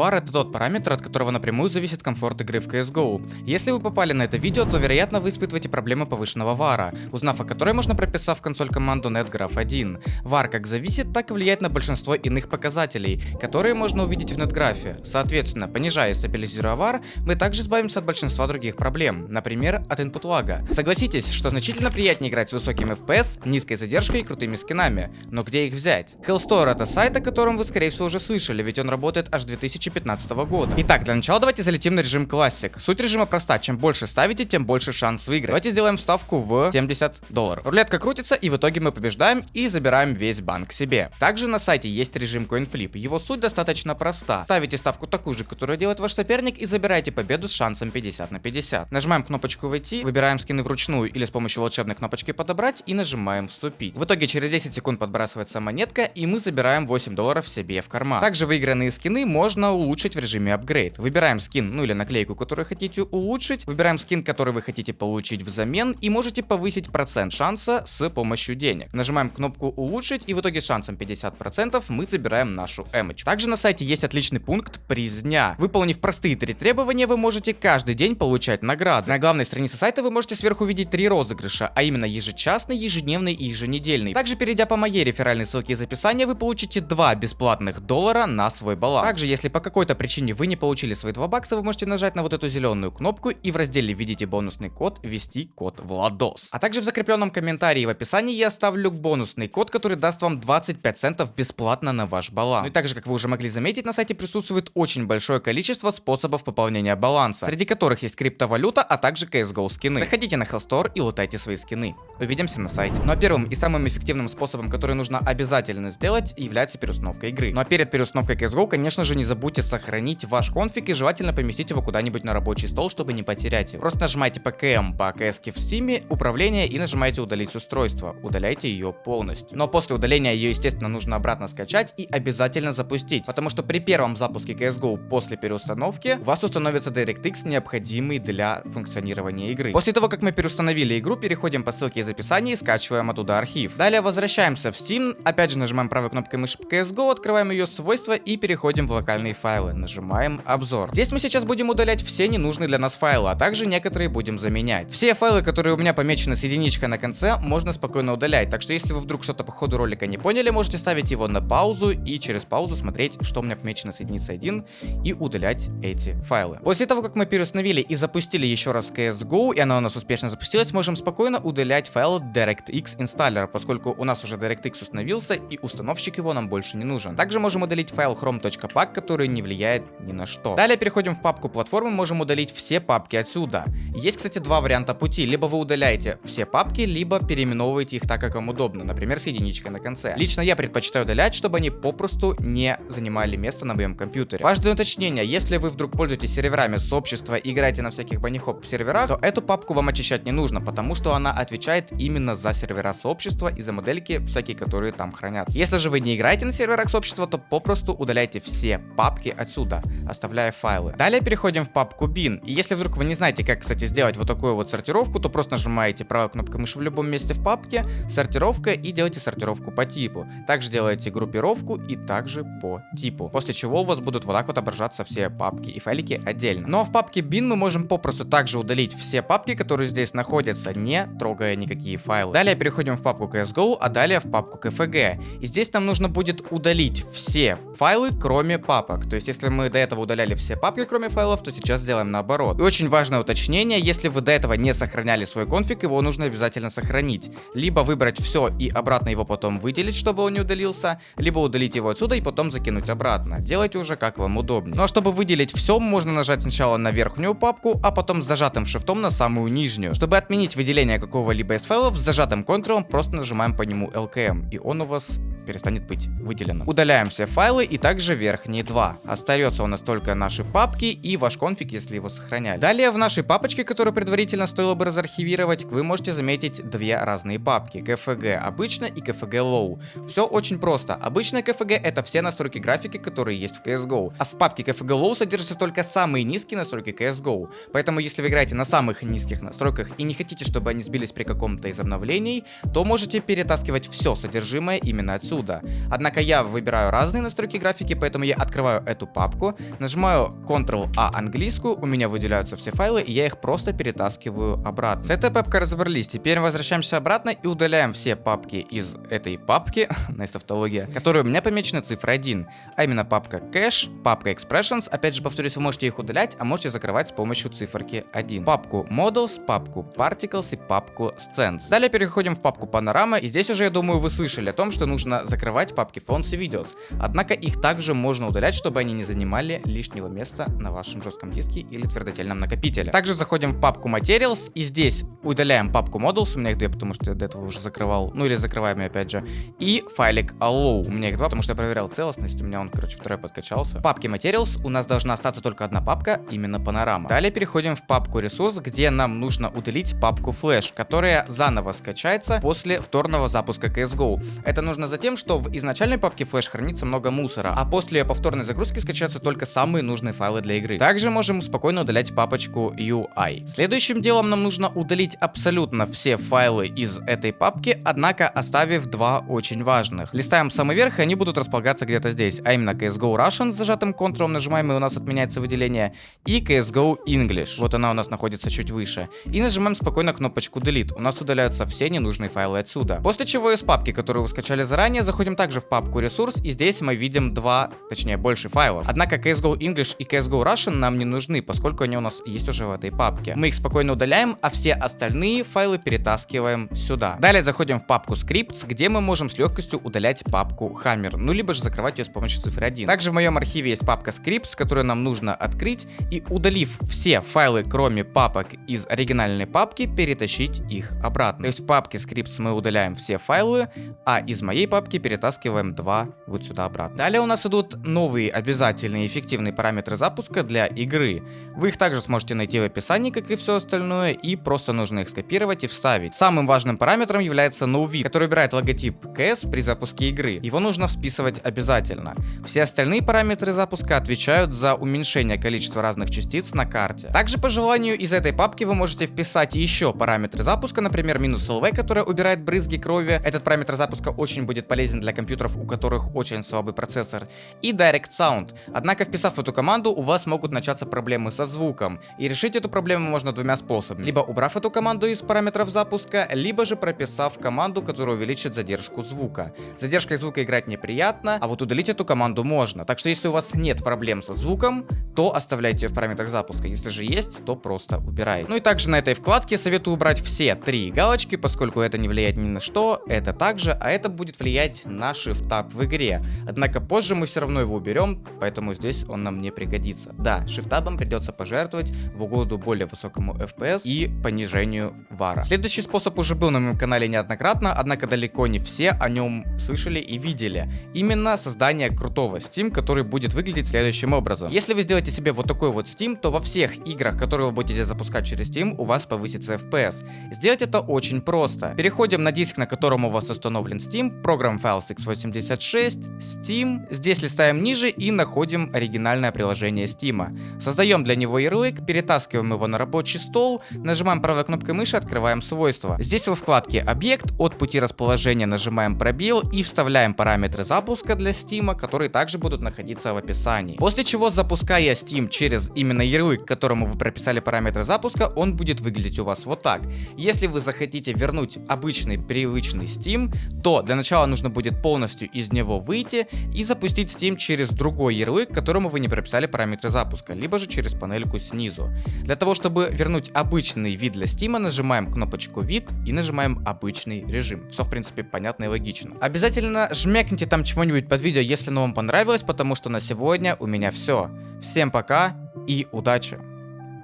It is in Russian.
VAR это тот параметр, от которого напрямую зависит комфорт игры в CSGO. Если вы попали на это видео, то вероятно вы испытываете проблемы повышенного VAR, узнав о которой можно прописав в консоль команду netgraph1. VAR как зависит, так и влияет на большинство иных показателей, которые можно увидеть в нетграфе. Соответственно, понижая и стабилизируя VAR, мы также избавимся от большинства других проблем, например, от input лага. Согласитесь, что значительно приятнее играть с высоким FPS, низкой задержкой и крутыми скинами. Но где их взять? Hellstore это сайт, о котором вы скорее всего уже слышали, ведь он работает аж 2015 года. Итак, для начала давайте залетим на режим классик. Суть режима проста, чем больше ставите, тем больше шанс выиграть. Давайте сделаем ставку в 70 долларов. Рулетка крутится и в итоге мы побеждаем и забираем весь банк себе. Также на сайте есть режим CoinFlip. Его суть достаточно проста. Ставите ставку такую же, которую делает ваш соперник и забираете победу с шансом 50 на 50. Нажимаем кнопочку войти, выбираем скины вручную или с помощью волшебной кнопочки подобрать и нажимаем вступить. В итоге через 10 секунд подбрасывается монетка и мы забираем 8 долларов себе в карман. Также выигранные скины можно улучшить в режиме апгрейд. Выбираем скин, ну или наклейку, которую хотите улучшить, выбираем скин, который вы хотите получить взамен и можете повысить процент шанса с помощью денег. Нажимаем кнопку улучшить и в итоге с шансом 50% мы забираем нашу эмочку. Также на сайте есть отличный пункт приз дня. Выполнив простые три требования, вы можете каждый день получать награды. На главной странице сайта вы можете сверху видеть три розыгрыша, а именно ежечасный, ежедневный и еженедельный. Также перейдя по моей реферальной ссылке из описания, вы получите 2 бесплатных доллара на свой баланс. Также, если по какой-то причине вы не получили свои 2 бакса, вы можете нажать на вот эту зеленую кнопку и в разделе «Видите бонусный код» ввести код Владос. А также в закрепленном комментарии в описании я оставлю бонусный код, который даст вам 25 центов бесплатно на ваш баланс. Ну и также, как вы уже могли заметить, на сайте присутствует очень большое количество способов пополнения баланса, среди которых есть криптовалюта, а также CSGO скины. Заходите на Hellstore и лутайте свои скины. Увидимся на сайте. Ну а первым и самым эффективным способом, который нужно обязательно сделать, является переустановка игры. Ну а перед переустановкой CSGO, конечно же, не забудьте сохранить ваш конфиг и желательно поместить его куда-нибудь на рабочий стол, чтобы не потерять его. Просто нажимайте PKM по CS в Steam, управление и нажимаете удалить устройство. Удаляйте ее полностью. Но после удаления ее, естественно, нужно обратно скачать и обязательно запустить. Потому что при первом запуске CSGO после переустановки у вас установится DirectX, необходимый для функционирования игры. После того, как мы переустановили игру, переходим по ссылке из описания и скачиваем оттуда архив. Далее возвращаемся в Steam, опять же нажимаем правой кнопкой мыши по CSGO, открываем ее свойства и переходим в локальные файлы. Нажимаем обзор. Здесь мы сейчас будем удалять все ненужные для нас файлы, а также некоторые будем заменять. Все файлы, которые у меня помечены с единичкой на конце, можно спокойно удалять. Так что если вы вдруг что-то по ходу ролика не поняли, можете ставить его на паузу и через паузу смотреть, что у меня помечено с единицей 1 и удалять эти файлы. После того, как мы переустановили и запустили еще раз CSGO, и она у нас успешно запустилась, можем спокойно удалять файл DirectX инсталлера, поскольку у нас уже DirectX установился и установщик его нам больше не нужен. Также можем удалить файл chrome.pack, который не влияет ни на что. Далее переходим в папку платформы, можем удалить все папки отсюда. Есть, кстати, два варианта пути. Либо вы удаляете все папки, либо переименовываете их так, как вам удобно, например, с единичкой на конце. Лично я предпочитаю удалять, чтобы они попросту не занимали место на моем компьютере. Важное уточнение, если вы вдруг пользуетесь серверами сообщества и играете на всяких банихоп серверах, то эту папку вам очищать не нужно, потому что она отвечает именно за сервера сообщества и за модельки всякие, которые там хранятся. Если же вы не играете на серверах сообщества, то попросту удаляйте все папки отсюда, оставляя файлы. Далее переходим в папку bin. И если вдруг вы не знаете, как, кстати, сделать вот такую вот сортировку, то просто нажимаете правой кнопкой мыши в любом месте в папке, сортировка и делаете сортировку по типу. Также делаете группировку и также по типу. После чего у вас будут вот так вот отображаться все папки и файлики отдельно. Ну а в папке bin мы можем попросту также удалить все папки, которые здесь находятся, не трогая никакие файлы. Далее переходим в папку CSGO, а далее в папку KFG. И здесь нам нужно будет удалить все файлы, кроме папок. То есть если мы до этого удаляли все папки, кроме файлов, то сейчас сделаем наоборот. И очень важное уточнение, если вы до этого не сохраняли свой конфиг, его нужно обязательно сохранить. Либо выбрать все и обратно его потом выделить, чтобы он не удалился, либо удалить его отсюда и потом закинуть обратно. Делайте уже как вам удобнее. Ну а чтобы выделить все, можно нажать сначала на верхнюю папку, а потом с зажатым шифтом на самую нижнюю. Чтобы отменить выделение какого-либо из файлов, с зажатым контролом просто нажимаем по нему LKM, и он у вас перестанет быть выделенным. Удаляем все файлы и также верхние два. Остается у нас только наши папки и ваш конфиг, если его сохраняли. Далее в нашей папочке, которую предварительно стоило бы разархивировать, вы можете заметить две разные папки. KFG обычно и KFG low. Все очень просто. Обычная KFG это все настройки графики, которые есть в CSGO. А в папке KFG low содержатся только самые низкие настройки CSGO. Поэтому если вы играете на самых низких настройках и не хотите, чтобы они сбились при каком-то из обновлений, то можете перетаскивать все содержимое именно отсюда отсюда. Однако я выбираю разные настройки графики, поэтому я открываю эту папку, нажимаю Ctrl-A английскую, у меня выделяются все файлы, и я их просто перетаскиваю обратно. С этой папкой разобрались, теперь возвращаемся обратно и удаляем все папки из этой папки, nice тавтология, которые у меня помечены цифрой 1, а именно папка Cache, папка Expressions, опять же повторюсь, вы можете их удалять, а можете закрывать с помощью циферки 1. Папку Models, папку Particles и папку Scents. Далее переходим в папку Panorama, и здесь уже, я думаю, вы слышали о том, что нужно закрывать папки Fonts и Videos. Однако их также можно удалять, чтобы они не занимали лишнего места на вашем жестком диске или твердотельном накопителе. Также заходим в папку Materials, и здесь удаляем папку Models, у меня их две, потому что я до этого уже закрывал, ну или закрываем ее опять же, и файлик Allow, у меня их два, потому что я проверял целостность, у меня он, короче, второй подкачался. В папке Materials у нас должна остаться только одна папка, именно Panorama. Далее переходим в папку Ресурс, где нам нужно удалить папку Flash, которая заново скачается после вторного запуска CSGO. Это нужно за тем, что в изначальной папке Flash хранится много мусора, а после повторной загрузки скачаются только самые нужные файлы для игры. Также можем спокойно удалять папочку UI. Следующим делом нам нужно удалить абсолютно все файлы из этой папки, однако оставив два очень важных. Листаем самый верх, и они будут располагаться где-то здесь, а именно CSGO Russian с зажатым Ctrl нажимаем, и у нас отменяется выделение, и CSGO English, вот она у нас находится чуть выше. И нажимаем спокойно кнопочку Delete, у нас удаляются все ненужные файлы отсюда. После чего из папки, которую вы скачали заранее, заходим также в папку ресурс, и здесь мы видим два, точнее больше файлов. Однако CSGO English и CSGO Russian нам не нужны, поскольку они у нас есть уже в этой папке. Мы их спокойно удаляем, а все остальные файлы перетаскиваем сюда. Далее заходим в папку Scripts, где мы можем с легкостью удалять папку Hammer, ну либо же закрывать ее с помощью цифры 1. Также в моем архиве есть папка Scripts, которую нам нужно открыть и удалив все файлы, кроме папок из оригинальной папки, перетащить их обратно. То есть в папке Scripts мы удаляем все файлы, а из моей папки перетаскиваем два вот сюда обратно. Далее у нас идут новые обязательные эффективные параметры запуска для игры. Вы их также сможете найти в описании, как и все остальное, и просто нужно их скопировать и вставить. Самым важным параметром является NoVid, который убирает логотип CS при запуске игры. Его нужно вписывать обязательно. Все остальные параметры запуска отвечают за уменьшение количества разных частиц на карте. Также по желанию из этой папки вы можете вписать еще параметры запуска, например, минус LV, которая убирает брызги крови. Этот параметр запуска очень будет полезен для компьютеров, у которых очень слабый процессор. И Direct Sound. Однако, вписав эту команду, у вас могут начаться проблемы со звуком. И решить эту проблему можно двумя способами. Либо убрав эту команду из параметров запуска, либо же прописав команду, которая увеличит задержку звука. Задержкой звука играть неприятно, а вот удалить эту команду можно. Так что если у вас нет проблем со звуком, то оставляйте ее в параметрах запуска. Если же есть, то просто убирайте. Ну и также на этой вкладке советую убрать все три галочки, поскольку это не влияет ни на что, это также, а это будет влиять на Shift Tab в игре. Однако позже мы все равно его уберем, поэтому здесь он нам не пригодится. Да, Tab придется пожертвовать в угоду более высокому FPS и понижению вара. Следующий способ уже был на моем канале неоднократно, однако далеко не все о нем слышали и видели. Именно создание крутого Steam, который будет выглядеть следующим образом. Если вы сделаете себе вот такой вот Steam, то во всех играх, которые вы будете запускать через Steam, у вас повысится FPS. Сделать это очень просто. Переходим на диск, на котором у вас установлен Steam, программ файл x86, Steam. Здесь листаем ниже и находим оригинальное приложение Steam. Создаем для него ярлык, перетаскиваем его на рабочий стол, нажимаем правой кнопкой мыши, открываем свойства. Здесь во вкладке объект от пути расположения нажимаем пробел и вставляем параметры запуска для Steam, которые также будут находиться в описании. После чего, запуская Steam через именно ярлык, которому вы прописали параметры запуска, он будет выглядеть у вас вот так. Если вы захотите вернуть обычный привычный Steam, то для начала нужно будет полностью из него выйти и запустить Steam через другой ярлык, которому вы не прописали параметры запуска, либо же через панельку снизу. Для того, чтобы вернуть обычный вид для Steam, нажимаем кнопочку вид и нажимаем обычный режим. Все в принципе понятно и логично. Обязательно жмякните там чего-нибудь под видео, если оно вам понравилось, потому что на сегодня у меня все. Всем пока и удачи!